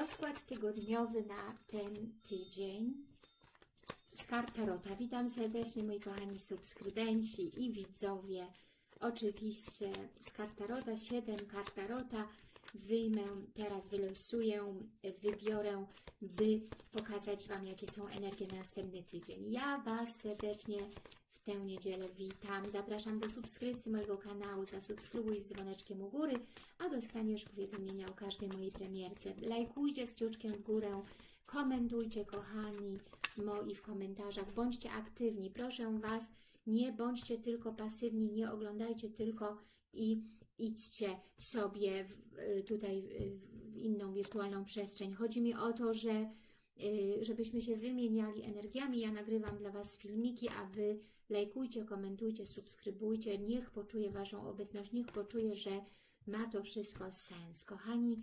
Rozkład tygodniowy na ten tydzień z kart Tarota. Witam serdecznie moi kochani subskrybenci i widzowie. Oczywiście z kart Tarota, 7 kart Tarota. Wyjmę, teraz wylosuję, wybiorę, by pokazać Wam, jakie są energie na następny tydzień. Ja Was serdecznie tę niedzielę witam. Zapraszam do subskrypcji mojego kanału. Zasubskrybuj z dzwoneczkiem u góry, a dostaniesz powiadomienia o każdej mojej premierce. Lajkujcie z kciuczkiem w górę, komentujcie kochani moi w komentarzach. Bądźcie aktywni. Proszę Was, nie bądźcie tylko pasywni, nie oglądajcie tylko i idźcie sobie w, tutaj w inną wirtualną przestrzeń. Chodzi mi o to, że y, żebyśmy się wymieniali energiami. Ja nagrywam dla Was filmiki, a Wy lajkujcie, komentujcie, subskrybujcie. Niech poczuje Waszą obecność, niech poczuje, że ma to wszystko sens. Kochani,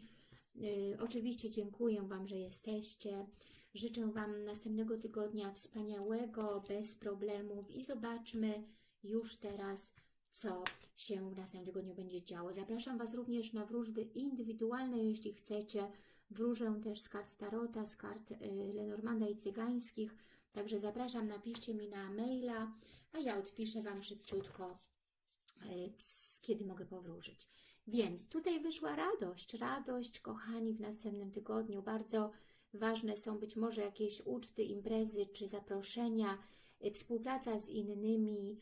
y, oczywiście dziękuję Wam, że jesteście. Życzę Wam następnego tygodnia wspaniałego, bez problemów i zobaczmy już teraz, co się w następnym tygodniu będzie działo. Zapraszam Was również na wróżby indywidualne, jeśli chcecie. Wróżę też z kart Tarota, z kart y, Lenormanda i Cygańskich. Także zapraszam, napiszcie mi na maila, a ja odpiszę Wam szybciutko, y, kiedy mogę powróżyć. Więc tutaj wyszła radość, radość, kochani, w następnym tygodniu. Bardzo ważne są być może jakieś uczty, imprezy czy zaproszenia, y, współpraca z innymi,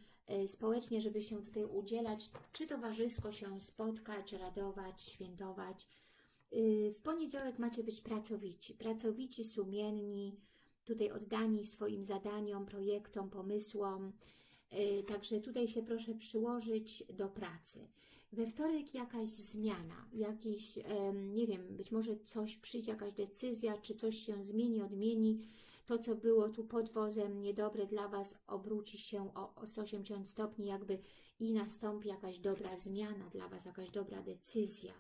społecznie, żeby się tutaj udzielać, czy towarzysko się spotkać, radować, świętować. W poniedziałek macie być pracowici, pracowici, sumienni, tutaj oddani swoim zadaniom, projektom, pomysłom. Także tutaj się proszę przyłożyć do pracy. We wtorek jakaś zmiana, jakiś, nie wiem, być może coś przyjdzie, jakaś decyzja, czy coś się zmieni, odmieni. To, co było tu pod wozem niedobre dla Was, obróci się o 180 stopni jakby i nastąpi jakaś dobra zmiana dla Was, jakaś dobra decyzja.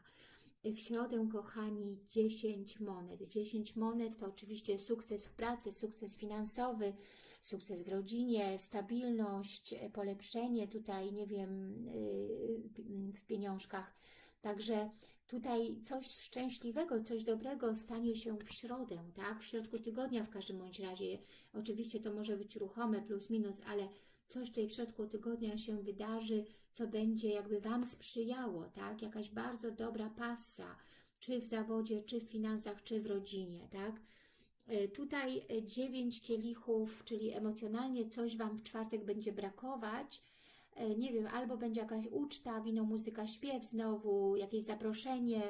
W środę, kochani, 10 monet. 10 monet to oczywiście sukces w pracy, sukces finansowy, sukces w rodzinie, stabilność, polepszenie tutaj, nie wiem, y, w pieniążkach. Także tutaj coś szczęśliwego, coś dobrego stanie się w środę, tak? W środku tygodnia w każdym bądź razie. Oczywiście to może być ruchome plus minus, ale coś tutaj w środku tygodnia się wydarzy, co będzie jakby Wam sprzyjało, tak? Jakaś bardzo dobra pasa, czy w zawodzie, czy w finansach, czy w rodzinie, tak? E, tutaj e, dziewięć kielichów, czyli emocjonalnie coś Wam w czwartek będzie brakować, e, nie wiem, albo będzie jakaś uczta, wino, muzyka, śpiew znowu, jakieś zaproszenie,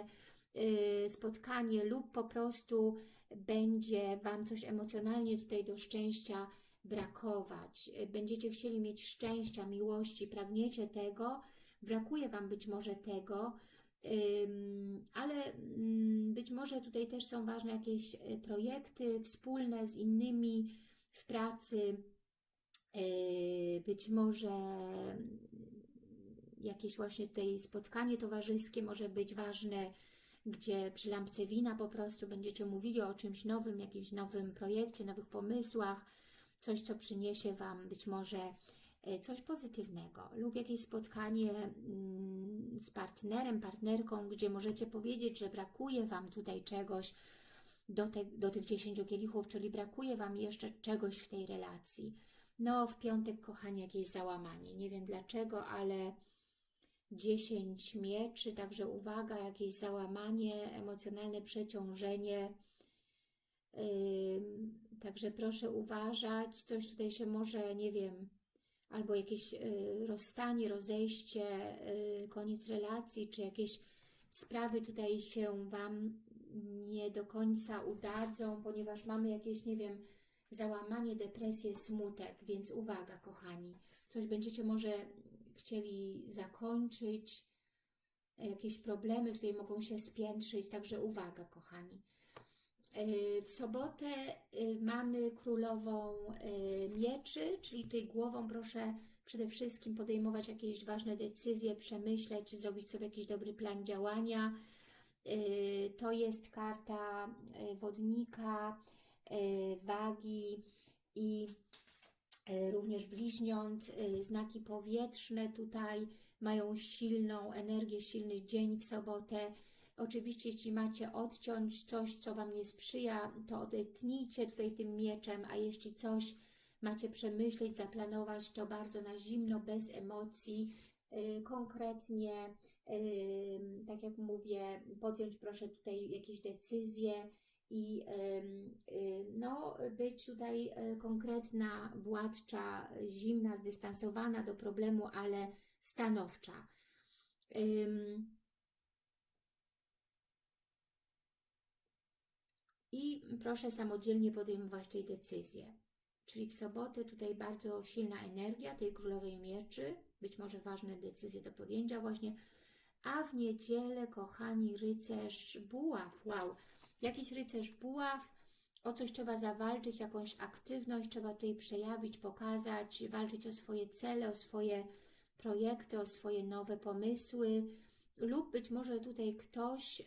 spotkanie lub po prostu będzie Wam coś emocjonalnie tutaj do szczęścia brakować, będziecie chcieli mieć szczęścia, miłości, pragniecie tego, brakuje Wam być może tego, ale mm, być może tutaj też są ważne jakieś e, projekty wspólne z innymi w pracy, e, być może mm, jakieś właśnie tutaj spotkanie towarzyskie może być ważne, gdzie przy lampce wina po prostu będziecie mówili o czymś nowym, jakimś nowym projekcie, nowych pomysłach, coś, co przyniesie Wam być może e, coś pozytywnego lub jakieś spotkanie mm, z partnerem, partnerką, gdzie możecie powiedzieć, że brakuje Wam tutaj czegoś do, te, do tych 10 kielichów, czyli brakuje Wam jeszcze czegoś w tej relacji. No, w piątek, kochani, jakieś załamanie. Nie wiem dlaczego, ale 10 mieczy, także uwaga, jakieś załamanie, emocjonalne przeciążenie, Także proszę uważać, coś tutaj się może, nie wiem, albo jakieś y, rozstanie, rozejście, y, koniec relacji, czy jakieś sprawy tutaj się Wam nie do końca udadzą, ponieważ mamy jakieś, nie wiem, załamanie, depresję, smutek, więc uwaga, kochani. Coś będziecie może chcieli zakończyć, jakieś problemy tutaj mogą się spiętrzyć, także uwaga, kochani. E, w sobotę e, mamy królową e, mieczy, czyli tutaj głową proszę przede wszystkim podejmować jakieś ważne decyzje, przemyśleć, zrobić sobie jakiś dobry plan działania. To jest karta wodnika, wagi i również bliźniąt. Znaki powietrzne tutaj mają silną energię, silny dzień w sobotę Oczywiście, jeśli macie odciąć coś, co Wam nie sprzyja, to odetnijcie tutaj tym mieczem, a jeśli coś macie przemyśleć, zaplanować, to bardzo na zimno, bez emocji, yy, konkretnie, yy, tak jak mówię, podjąć proszę tutaj jakieś decyzje i yy, no, być tutaj konkretna, władcza, zimna, zdystansowana do problemu, ale stanowcza. I proszę samodzielnie podejmować tej decyzje. Czyli w sobotę tutaj bardzo silna energia tej królowej mieczy, być może ważne decyzje do podjęcia właśnie, a w niedzielę, kochani, rycerz buław, wow, jakiś rycerz buław, o coś trzeba zawalczyć, jakąś aktywność trzeba tutaj przejawić, pokazać, walczyć o swoje cele, o swoje projekty, o swoje nowe pomysły. Lub być może tutaj ktoś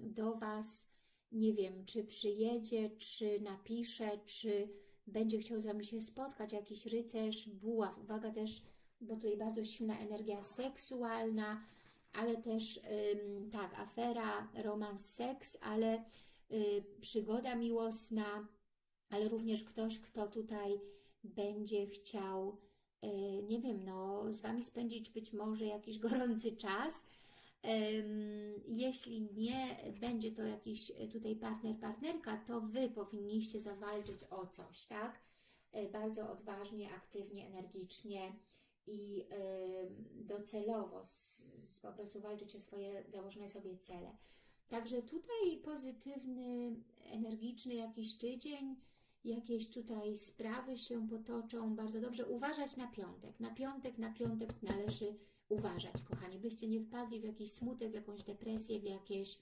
do Was, nie wiem, czy przyjedzie, czy napisze, czy będzie chciał z Wami się spotkać, jakiś rycerz, buław, uwaga też, bo tutaj bardzo silna energia seksualna, ale też, ym, tak, afera, romans, seks, ale y, przygoda miłosna, ale również ktoś, kto tutaj będzie chciał E, nie wiem, no, z Wami spędzić być może jakiś gorący czas. Jeśli nie będzie to jakiś tutaj partner, partnerka, to Wy powinniście zawalczyć o coś, tak? E, bardzo odważnie, aktywnie, energicznie i docelowo po prostu walczyć o swoje założone sobie cele. Także tutaj pozytywny, energiczny jakiś tydzień, jakieś tutaj sprawy się potoczą bardzo dobrze. Uważać na piątek. Na piątek, na piątek należy uważać, kochani, byście nie wpadli w jakiś smutek, w jakąś depresję, w jakieś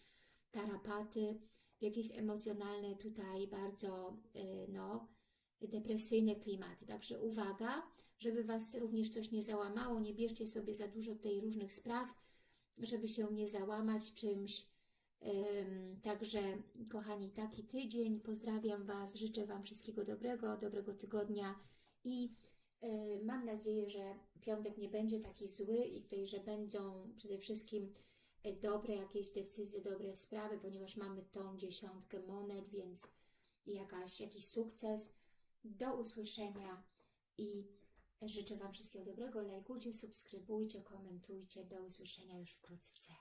tarapaty, w jakieś emocjonalne tutaj bardzo, y, no, depresyjne klimaty. Także uwaga, żeby Was również coś nie załamało, nie bierzcie sobie za dużo tej różnych spraw, żeby się nie załamać czymś, Także, kochani, taki tydzień. Pozdrawiam Was, życzę Wam wszystkiego dobrego, dobrego tygodnia i mam nadzieję, że piątek nie będzie taki zły i tutaj, że będą przede wszystkim e, dobre jakieś decyzje, dobre sprawy, ponieważ mamy tą dziesiątkę monet, więc jakaś, jakiś sukces. Do usłyszenia i życzę Wam wszystkiego dobrego. Lajkujcie, subskrybujcie, komentujcie. Do usłyszenia już wkrótce.